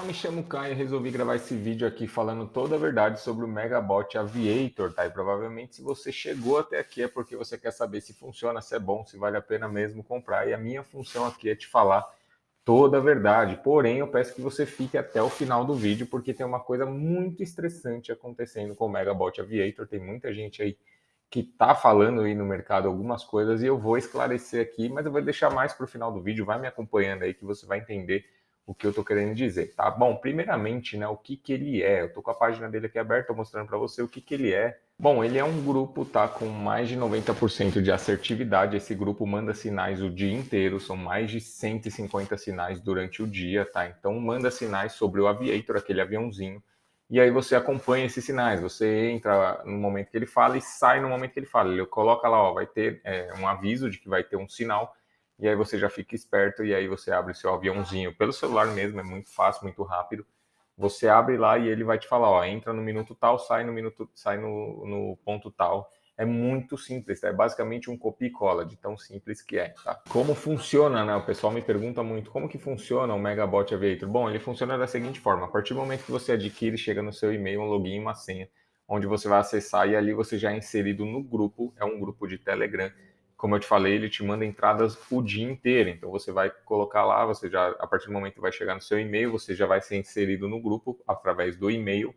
Olá, me chamo Caio e resolvi gravar esse vídeo aqui falando toda a verdade sobre o Megabot Aviator, tá? E provavelmente se você chegou até aqui é porque você quer saber se funciona, se é bom, se vale a pena mesmo comprar. E a minha função aqui é te falar toda a verdade. Porém, eu peço que você fique até o final do vídeo porque tem uma coisa muito estressante acontecendo com o Megabot Aviator. Tem muita gente aí que tá falando aí no mercado algumas coisas e eu vou esclarecer aqui, mas eu vou deixar mais para o final do vídeo. Vai me acompanhando aí que você vai entender o que eu estou querendo dizer, tá? Bom, primeiramente, né, o que que ele é? Eu estou com a página dele aqui aberta, mostrando para você o que que ele é. Bom, ele é um grupo, tá, com mais de 90% de assertividade. Esse grupo manda sinais o dia inteiro, são mais de 150 sinais durante o dia, tá? Então manda sinais sobre o Aviator, aquele aviãozinho, e aí você acompanha esses sinais. Você entra no momento que ele fala e sai no momento que ele fala. Ele coloca lá, ó, vai ter é, um aviso de que vai ter um sinal e aí você já fica esperto e aí você abre seu aviãozinho pelo celular mesmo, é muito fácil, muito rápido. Você abre lá e ele vai te falar, ó, entra no minuto tal, sai no minuto, sai no, no ponto tal. É muito simples, tá? é basicamente um copia e cola de tão simples que é, tá? Como funciona, né? O pessoal me pergunta muito, como que funciona o Megabot Aviator? Bom, ele funciona da seguinte forma, a partir do momento que você adquire, chega no seu e-mail um login e uma senha, onde você vai acessar e ali você já é inserido no grupo, é um grupo de Telegram, como eu te falei, ele te manda entradas o dia inteiro. Então você vai colocar lá, você já a partir do momento que vai chegar no seu e-mail, você já vai ser inserido no grupo através do e-mail.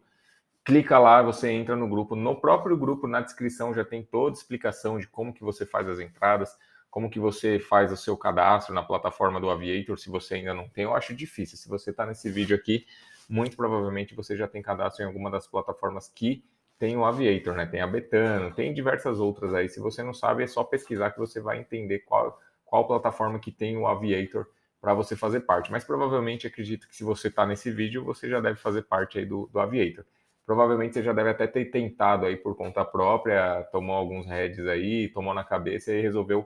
Clica lá, você entra no grupo. No próprio grupo, na descrição já tem toda a explicação de como que você faz as entradas, como que você faz o seu cadastro na plataforma do Aviator, se você ainda não tem. Eu acho difícil. Se você está nesse vídeo aqui, muito provavelmente você já tem cadastro em alguma das plataformas que tem o Aviator, né? Tem a Betano, tem diversas outras aí. Se você não sabe, é só pesquisar que você vai entender qual, qual plataforma que tem o Aviator para você fazer parte. Mas provavelmente acredito que se você está nesse vídeo, você já deve fazer parte aí do, do Aviator. Provavelmente você já deve até ter tentado aí por conta própria, tomou alguns heads aí, tomou na cabeça e resolveu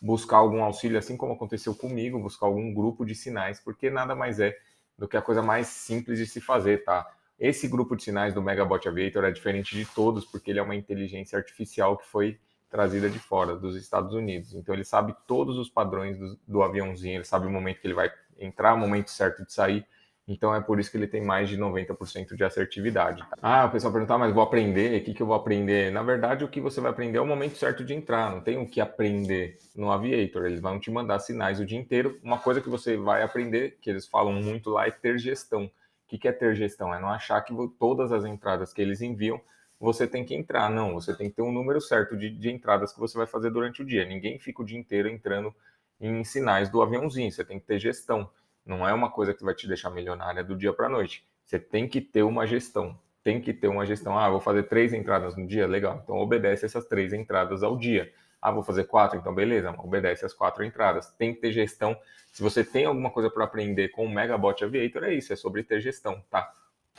buscar algum auxílio, assim como aconteceu comigo, buscar algum grupo de sinais, porque nada mais é do que a coisa mais simples de se fazer, tá? Esse grupo de sinais do Megabot Aviator é diferente de todos, porque ele é uma inteligência artificial que foi trazida de fora, dos Estados Unidos. Então ele sabe todos os padrões do, do aviãozinho, ele sabe o momento que ele vai entrar, o momento certo de sair. Então é por isso que ele tem mais de 90% de assertividade. Ah, o pessoal perguntar, mas vou aprender, o que, que eu vou aprender? Na verdade, o que você vai aprender é o momento certo de entrar, não tem o que aprender no Aviator. Eles vão te mandar sinais o dia inteiro. Uma coisa que você vai aprender, que eles falam muito lá, é ter gestão. O que é ter gestão? É não achar que todas as entradas que eles enviam você tem que entrar. Não, você tem que ter um número certo de, de entradas que você vai fazer durante o dia. Ninguém fica o dia inteiro entrando em sinais do aviãozinho. Você tem que ter gestão. Não é uma coisa que vai te deixar milionária do dia para a noite. Você tem que ter uma gestão. Tem que ter uma gestão. Ah, vou fazer três entradas no dia? Legal. Então obedece essas três entradas ao dia. Ah, vou fazer quatro, então beleza, obedece as quatro entradas. Tem que ter gestão. Se você tem alguma coisa para aprender com o Megabot Aviator, é isso, é sobre ter gestão, tá?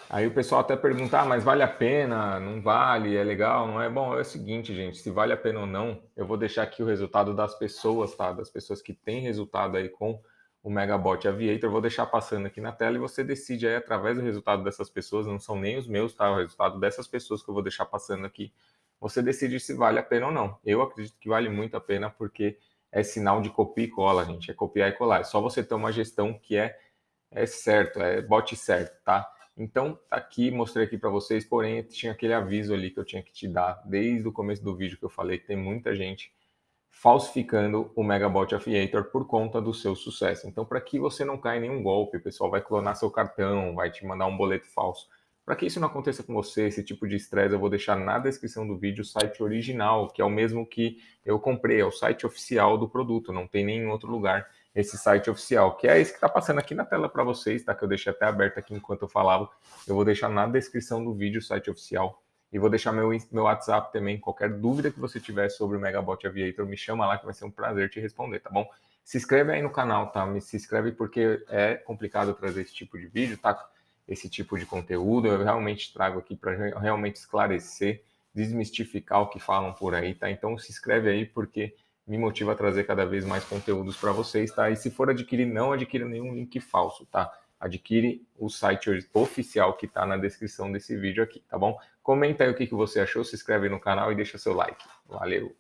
Aí o pessoal até pergunta, ah, mas vale a pena? Não vale? É legal? Não é? Bom, é o seguinte, gente, se vale a pena ou não, eu vou deixar aqui o resultado das pessoas, tá? Das pessoas que têm resultado aí com o Megabot Aviator, eu vou deixar passando aqui na tela e você decide aí através do resultado dessas pessoas, não são nem os meus, tá? O resultado dessas pessoas que eu vou deixar passando aqui você decide se vale a pena ou não. Eu acredito que vale muito a pena porque é sinal de copia e cola, gente. É copiar e colar. É só você ter uma gestão que é, é certo, é bote certo, tá? Então, tá aqui, mostrei aqui para vocês, porém, tinha aquele aviso ali que eu tinha que te dar desde o começo do vídeo que eu falei que tem muita gente falsificando o Megabot Affiliator por conta do seu sucesso. Então, para que você não caia em nenhum golpe, o pessoal vai clonar seu cartão, vai te mandar um boleto falso. Para que isso não aconteça com você, esse tipo de estresse, eu vou deixar na descrição do vídeo o site original, que é o mesmo que eu comprei, é o site oficial do produto, não tem nenhum outro lugar esse site oficial, que é esse que está passando aqui na tela para vocês, tá? Que eu deixei até aberto aqui enquanto eu falava. Eu vou deixar na descrição do vídeo o site oficial e vou deixar meu, meu WhatsApp também. Qualquer dúvida que você tiver sobre o Megabot Aviator, me chama lá que vai ser um prazer te responder, tá bom? Se inscreve aí no canal, tá? Me se inscreve porque é complicado trazer esse tipo de vídeo, tá? Esse tipo de conteúdo. Eu realmente trago aqui para realmente esclarecer, desmistificar o que falam por aí, tá? Então se inscreve aí porque me motiva a trazer cada vez mais conteúdos para vocês, tá? E se for adquirir, não adquira nenhum link falso, tá? Adquire o site oficial que está na descrição desse vídeo aqui, tá bom? Comenta aí o que, que você achou, se inscreve no canal e deixa seu like. Valeu!